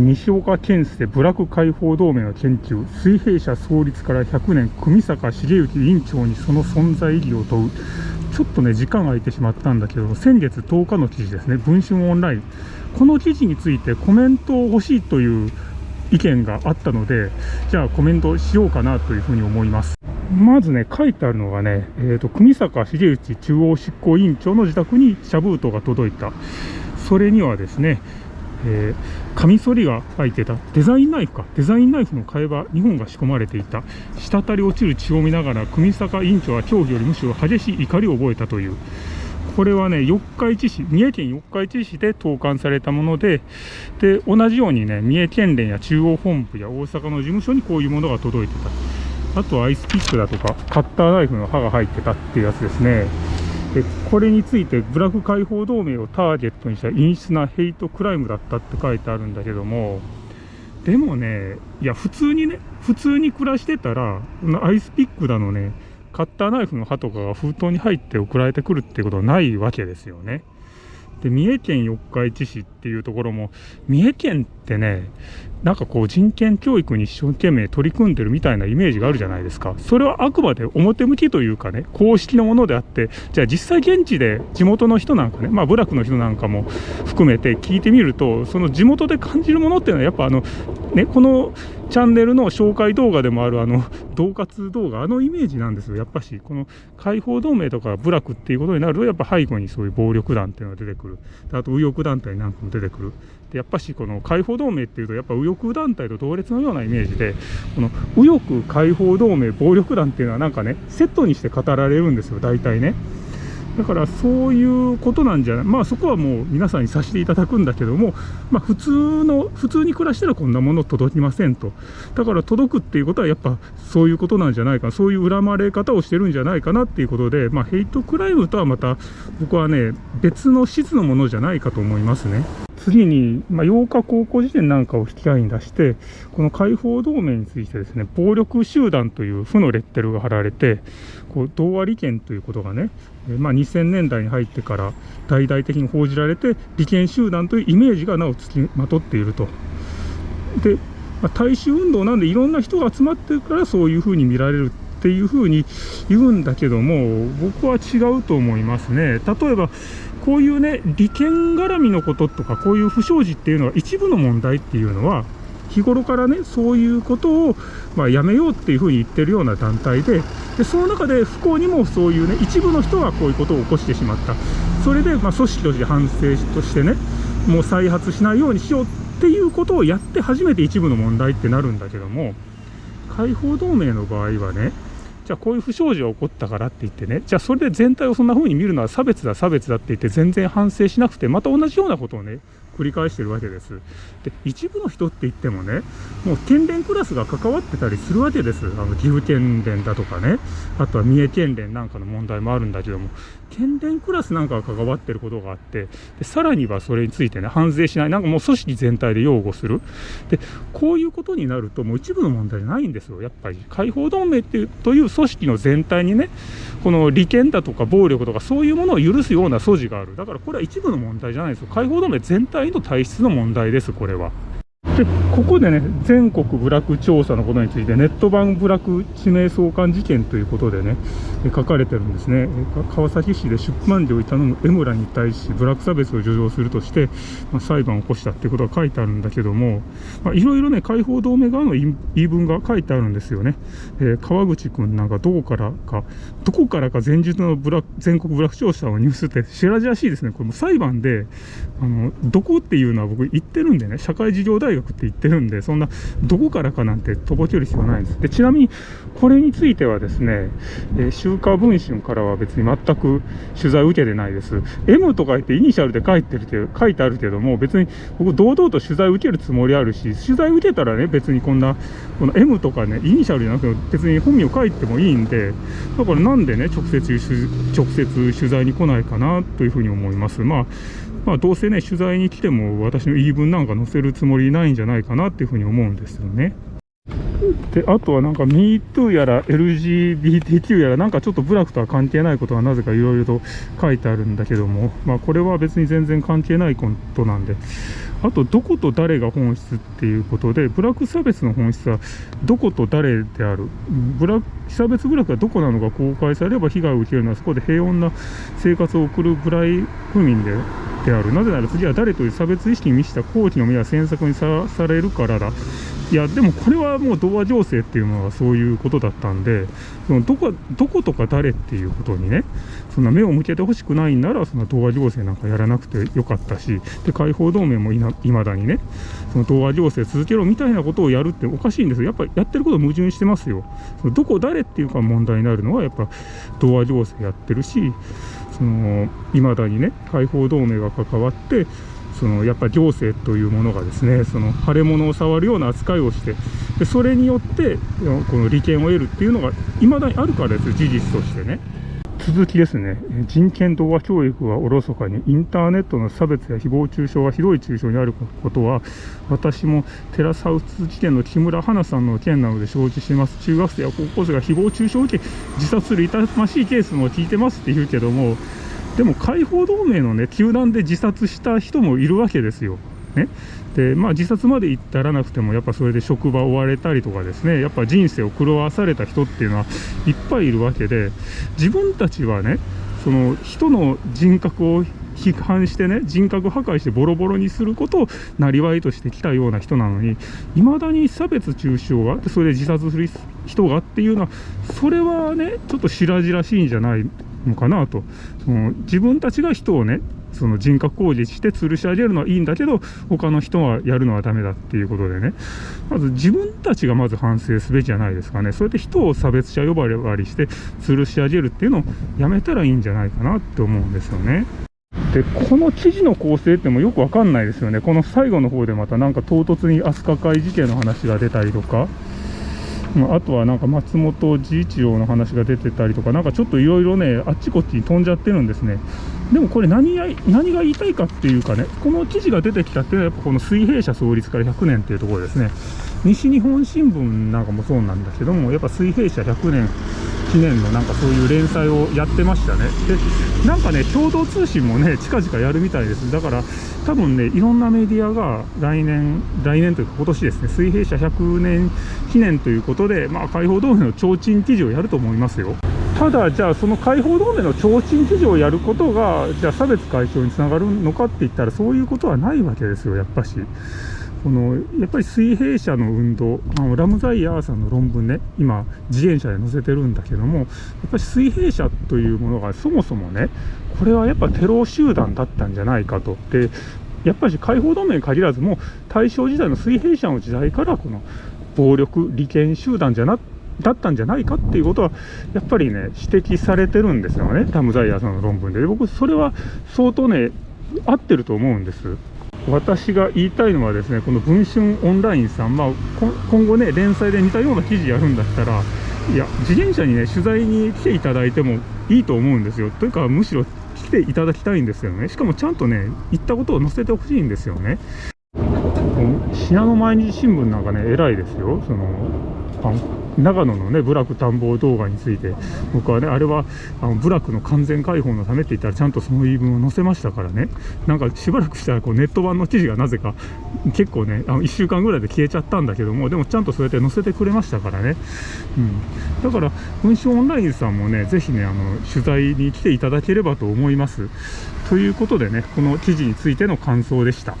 西岡健介部落解放同盟の研究水平社創立から100年組坂茂之委員長にその存在意義を問う。ちょっとね時間が空いてしまったんだけど先月10日の記事ですね。文春オンライン。この記事についてコメントを欲しいという意見があったのでじゃあコメントしようかなというふうに思います。まずね書いてあるのがね、えーと、組坂茂之中央執行委員長の自宅にシャブートが届いた。それにはですねえー、カミソリが入ってた。デザインナイフか。デザインナイフの替え刃2本が仕込まれていた。滴り落ちる血を見ながら組坂委員長は恐怖よりむしろ激しい怒りを覚えたという。これはね四日市市三重県四日市市で投函されたものでで同じようにね三重県連や中央本部や大阪の事務所にこういうものが届いてた。あとアイスピックだとかカッターナイフの刃が入ってたっていうやつですね。これについてブラック解放同盟をターゲットにした陰湿なヘイトクライムだったって書いてあるんだけどもでもねいや普通にね普通に暮らしてたらアイスピックだのねカッターナイフの刃とかが封筒に入って送られてくるってことはないわけですよね。で三重県四日市市っていうところも三重県ってねなんかこう人権教育に一生懸命取り組んでるみたいなイメージがあるじゃないですか。それはあくまで表向きというかね公式のものであってじゃあ実際現地で地元の人なんかねまあ部落の人なんかも含めて聞いてみるとその地元で感じるものっていうのはやっぱあのねこのチャンネルの紹介動画でもあるあの 恫喝動画あのイメージなんですよ。やっぱしこの解放同盟とか部落っていうことになるとやっぱ背後にそういう暴力団っていうのが出てくる。あと右翼団体なんかも出てくる。でやっぱしこの解放同盟っていうとやっぱ右翼団体と同列のようなイメージでこの右翼解放同盟暴力団っていうのはなんかねセットにして語られるんですよ大体ね。だからそういうことなんじゃない？まあそこはもう皆さんにさせていただくんだけどもまあ普通の普通に暮らしたらこんなもの届きませんと。だから届くっていうことはやっぱそういうことなんじゃないかそういう恨まれ方をしてるんじゃないかなっていうことでまあヘイトクライムとはまた僕はね別の質のものじゃないかと思いますね。次に、まあ、8日高校時点なんかを引き合いに出して、この解放同盟についてですね、暴力集団という負のレッテルが貼られて、こう同和利権ということがね、まあ、2000年代に入ってから大々的に報じられて、利権集団というイメージがなおつきまとっていると。で、まあ、大衆運動なんでいろんな人が集まってるからそういうふうに見られるっていうふうに言うんだけども、僕は違うと思いますね。例えばこういうね、利権絡みのこととか、こういう不祥事っていうのは一部の問題っていうのは、日頃からね、そういうことを、まあ、やめようっていうふうに言ってるような団体で、でその中で不幸にもそういうね、一部の人がこういうことを起こしてしまった。それで、まあ、組織として反省としてね、もう再発しないようにしようっていうことをやって初めて一部の問題ってなるんだけども、解放同盟の場合はね、じゃあこういう不祥事が起こったからって言ってね、じゃあそれで全体をそんな風に見るのは差別だ、差別だって言って全然反省しなくて、また同じようなことをね、繰り返してるわけです。で、一部の人って言ってもね、もう県連クラスが関わってたりするわけです。あの、岐阜県連だとかね、あとは三重県連なんかの問題もあるんだけども、県連クラスなんかが関わってることがあって、でさらにはそれについてね、反省しない、なんかもう組織全体で擁護する。で、こういうことになると、もう一部の問題じゃないんですよ。やっぱり、解放同盟っていうという組織の全体にね、この利権だとか暴力とかそういうものを許すような素地がある。だからこれは一部の問題じゃないですよ。解放同盟全体と体質の問題です、これは。でここでね全国部落調査のことについてネット版部落地名相関事件ということでね書かれてるんですね。川崎市で出版料を頼む江村に対し部落差別を助長するとして、まあ、裁判を起こしたっていうことが書いてあるんだけどもいろいろね解放同盟側の言い分が書いてあるんですよね、えー、川口君なんかどこからかどこからか前日のブラ全国部落調査のニュースって知らじらしいですね。これも裁判であのどこっていうのは僕言ってるんでね社会事業大学って言ってるんで、そんな、どこからかなんてとぼける必要ないんです。で、ちなみに、これについてはですね、えー、週刊文春からは別に全く取材受けてないです。M とか言ってイニシャルで書いてるけど書いてあるけども、別に僕堂々と取材を受けるつもりあるし、取材受けたらね、別にこんな、この M とかね、イニシャルじゃなくて、別に本名書いてもいいんで、だからなんでね、直接、直接取材に来ないかなというふうに思います。まあまあ、どうせね、取材に来ても私の言い分なんか載せるつもりないんじゃないかなっていうふうに思うんですよね。であとはなんか MeToo やら LGBTQ やらなんかちょっと部落とは関係ないことがなぜかいろいろと書いてあるんだけどもまあこれは別に全然関係ないことなんで。あとどこと誰が本質っていうことでブラック差別の本質はどこと誰である？ブラ被差別部落がどこなのか公開されれば被害を受けるのはそこで平穏な生活を送るブライ府民でである。なぜなら次は誰という差別意識に満ちた好奇の目や詮索にさらされるからだ。いやでもこれはもう童話情勢っていうのはそういうことだったんでそのどこどことか誰っていうことにねそんな目を向けてほしくないんならその童話情勢なんかやらなくてよかったしで解放同盟もいまだにねその童話情勢続けろみたいなことをやるっておかしいんですよ。やっぱりやってること矛盾してますよ。そのどこ誰っていうか問題になるのはやっぱ童話情勢やってるしその未だにね解放同盟が関わってそのやっぱり行政というものがですねその腫れ物を触るような扱いをしてでそれによってこの利権を得るっていうのが未だにあるからです事実としてね。続きですね。人権動画教育はおろそかにインターネットの差別や誹謗中傷がひどい中傷にあることは私もテラスハウス事件の木村花さんの件なので承知しています。中学生や高校生が誹謗中傷を受け自殺する痛ましいケースも聞いてますって言うけどもでも解放同盟のね球団で自殺した人もいるわけですよ。ね、でまあ自殺まで至らなくてもやっぱそれで職場を追われたりとかですねやっぱ人生を狂わされた人っていうのはいっぱいいるわけで自分たちはねその人の人格を批判してね人格破壊してボロボロにすることをなりわいとしてきたような人なのにいまだに差別中傷があってそれで自殺する人がっていうのはそれはねちょっと白々しいんじゃないのかなと。その自分たちが人をねその人格工事して吊るし上げるのはいいんだけど他の人はやるのはダメだっていうことでね。まず自分たちがまず反省すべきじゃないですかね。そうやって人を差別者呼ばわりして吊るし上げるっていうのをやめたらいいんじゃないかなって思うんですよね。でこの記事の構成ってもよくわかんないですよね。この最後の方でまたなんか唐突に飛鳥会事件の話が出たりとか。あとはなんか松本治一郎の話が出てたりとか、なんかちょっといろいろね、あっちこっちに飛んじゃってるんですね。でもこれ何や何が言いたいかっていうかね、この記事が出てきたっていうのは、やっぱこの水平社創立から100年っていうところですね。西日本新聞なんかもそうなんだけども、やっぱ水平社100年記念のなんかそういう連載をやってましたね。で、なんかね、共同通信もね、近々やるみたいです。だから、多分ね、いろんなメディアが来年、来年というか今年ですね、水平社100年記念ということで、まあ、解放同盟の提灯記事をやると思いますよ。ただ、じゃあその解放同盟の提灯記事をやることが、じゃあ差別解消につながるのかって言ったら、そういうことはないわけですよ、やっぱし。このやっぱり水平社の運動あのラムザイヤーさんの論文ね今自転車で載せてるんだけどもやっぱり水平社というものがそもそもねこれはやっぱテロ集団だったんじゃないかと。でやっぱり解放同盟に限らずも大正時代の水平社の時代からこの暴力利権集団じゃなだったんじゃないかっていうことはやっぱりね指摘されてるんですよねラムザイヤーさんの論文で僕それは相当ね合ってると思うんです。私が言いたいのはですねこの文春オンラインさん、まあ、今後ね連載で似たような記事やるんだったらいや自転車にね取材に来ていただいてもいいと思うんですよ。というかむしろ来ていただきたいんですよね。しかもちゃんとね言ったことを載せてほしいんですよね。信濃毎日新聞なんかね偉いですよ。その長野のね部落探訪動画について僕はねあれはあの部落の完全解放のためって言ったらちゃんとその言い分を載せましたからね。なんかしばらくしたらこうネット版の記事がなぜか結構ねあの1週間ぐらいで消えちゃったんだけどもでもちゃんとそうやって載せてくれましたからね、うん、だから文春オンラインさんもねぜひねあの取材に来ていただければと思います。ということでねこの記事についての感想でした。